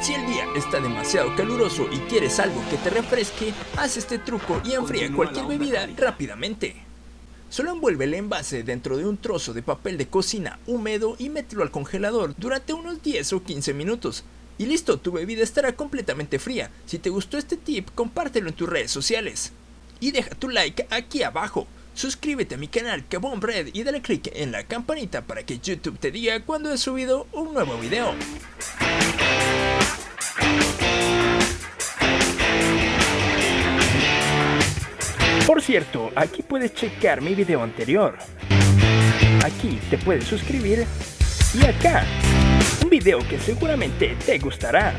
Si el día está demasiado caluroso y quieres algo que te refresque, haz este truco y enfría cualquier bebida rápidamente. Solo envuelve el envase dentro de un trozo de papel de cocina húmedo y mételo al congelador durante unos 10 o 15 minutos. Y listo, tu bebida estará completamente fría. Si te gustó este tip, compártelo en tus redes sociales. Y deja tu like aquí abajo. Suscríbete a mi canal Kabom Red y dale click en la campanita para que YouTube te diga cuando he subido un nuevo video. Por cierto, aquí puedes checar mi video anterior. Aquí te puedes suscribir y acá, un video que seguramente te gustará.